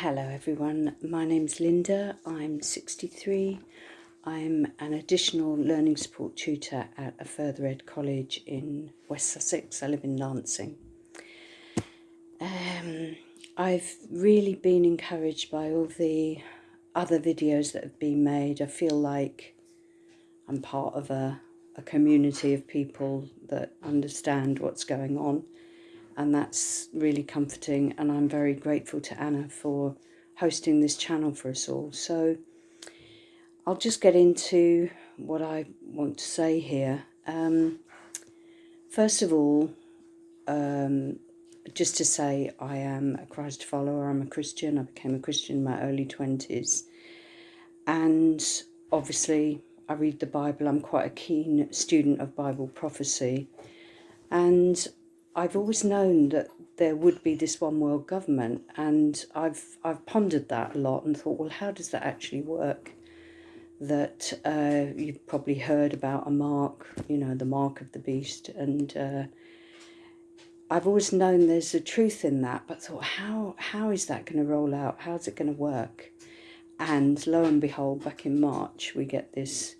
Hello everyone, my name's Linda, I'm 63. I'm an additional learning support tutor at a further ed college in West Sussex. I live in Lancing. Um, I've really been encouraged by all the other videos that have been made. I feel like I'm part of a, a community of people that understand what's going on and that's really comforting and I'm very grateful to Anna for hosting this channel for us all. So I'll just get into what I want to say here. Um, first of all, um, just to say I am a Christ follower, I'm a Christian, I became a Christian in my early 20s and obviously I read the Bible, I'm quite a keen student of Bible prophecy and I've always known that there would be this one world government and I've I've pondered that a lot and thought well how does that actually work? That uh, you've probably heard about a mark you know the mark of the beast and uh, I've always known there's a truth in that but thought how how is that going to roll out? How's it going to work? And lo and behold back in March we get this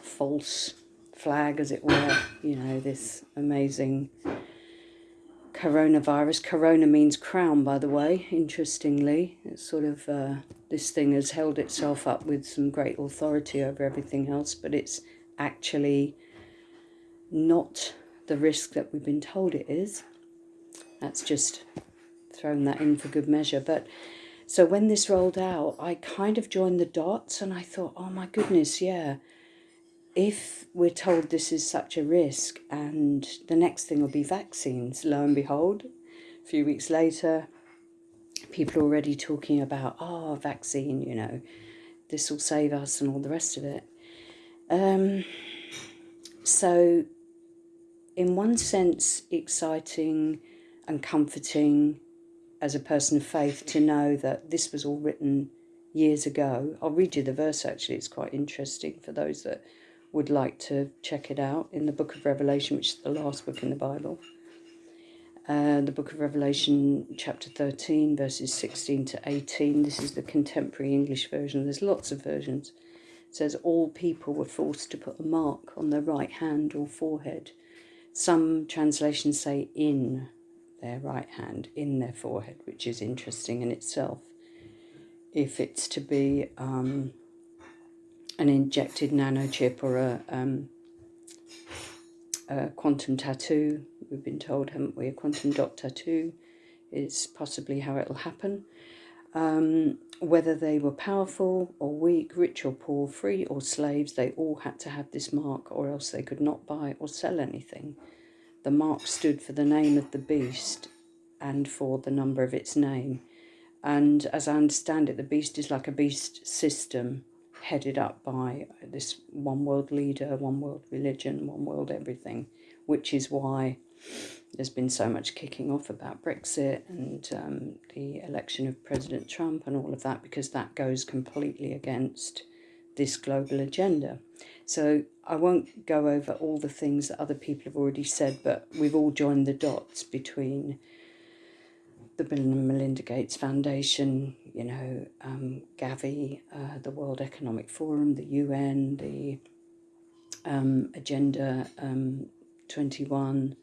false flag as it were you know this amazing coronavirus. Corona means crown, by the way, interestingly. It's sort of, uh, this thing has held itself up with some great authority over everything else, but it's actually not the risk that we've been told it is. That's just thrown that in for good measure. But so when this rolled out, I kind of joined the dots and I thought, oh my goodness, yeah if we're told this is such a risk and the next thing will be vaccines, lo and behold, a few weeks later, people are already talking about, oh, vaccine, you know, this will save us and all the rest of it. Um, so, in one sense, exciting and comforting as a person of faith to know that this was all written years ago. I'll read you the verse actually, it's quite interesting for those that would like to check it out in the book of Revelation, which is the last book in the Bible. Uh, the book of Revelation, chapter 13, verses 16 to 18. This is the contemporary English version. There's lots of versions. It says, All people were forced to put a mark on their right hand or forehead. Some translations say in their right hand, in their forehead, which is interesting in itself. If it's to be um, an injected nanochip or a, um, a quantum tattoo. We've been told, haven't we? A quantum dot tattoo is possibly how it'll happen. Um, whether they were powerful or weak, rich or poor, free or slaves, they all had to have this mark or else they could not buy or sell anything. The mark stood for the name of the beast and for the number of its name. And as I understand it, the beast is like a beast system headed up by this one world leader, one world religion, one world everything, which is why there's been so much kicking off about Brexit and um, the election of President Trump and all of that, because that goes completely against this global agenda. So I won't go over all the things that other people have already said, but we've all joined the dots between the Bill and Melinda Gates Foundation, you know, um, Gavi, uh, the World Economic Forum, the UN, the um, Agenda um, 21,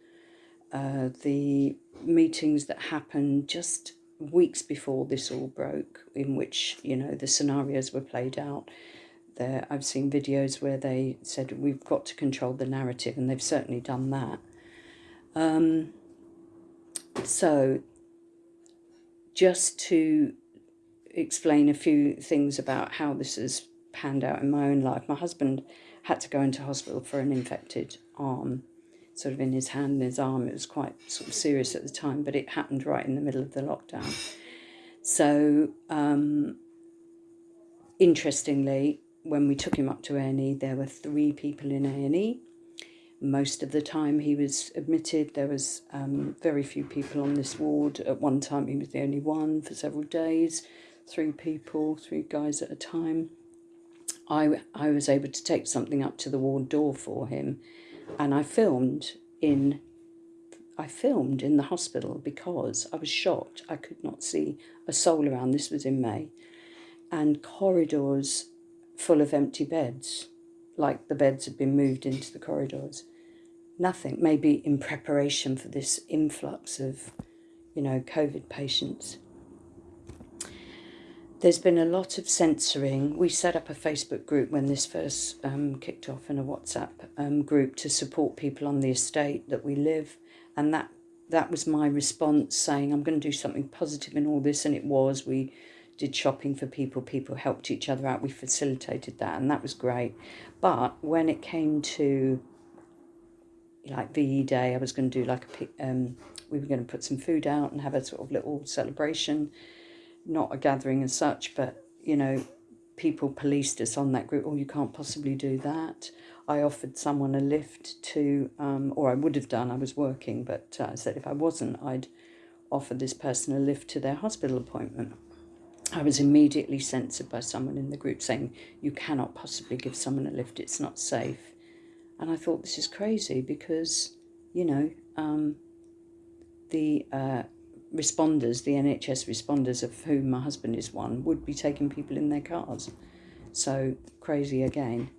uh, the meetings that happened just weeks before this all broke, in which, you know, the scenarios were played out. There, I've seen videos where they said we've got to control the narrative, and they've certainly done that. Um, so just to explain a few things about how this has panned out in my own life. My husband had to go into hospital for an infected arm, sort of in his hand and his arm. It was quite sort of serious at the time, but it happened right in the middle of the lockdown. So, um, interestingly, when we took him up to A&E, there were three people in A&E most of the time he was admitted. There was um, very few people on this ward. At one time he was the only one for several days, three people, three guys at a time. I, I was able to take something up to the ward door for him and I filmed in, I filmed in the hospital because I was shocked. I could not see a soul around. This was in May. And corridors full of empty beds, like the beds had been moved into the corridors. Nothing, maybe in preparation for this influx of, you know, COVID patients. There's been a lot of censoring. We set up a Facebook group when this first um, kicked off and a WhatsApp um, group to support people on the estate that we live. And that that was my response saying, I'm going to do something positive in all this. And it was. We did shopping for people. People helped each other out. We facilitated that. And that was great. But when it came to like VE Day, I was going to do like a, um, we were going to put some food out and have a sort of little celebration not a gathering as such, but you know, people policed us on that group. Oh, you can't possibly do that. I offered someone a lift to, um, or I would have done. I was working, but uh, I said if I wasn't, I'd offer this person a lift to their hospital appointment. I was immediately censored by someone in the group saying, You cannot possibly give someone a lift, it's not safe. And I thought, This is crazy because, you know, um, the uh, responders, the NHS responders, of whom my husband is one, would be taking people in their cars. So crazy again.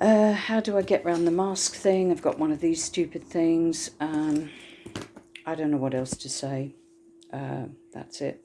Uh, how do I get around the mask thing? I've got one of these stupid things. Um, I don't know what else to say. Uh, that's it.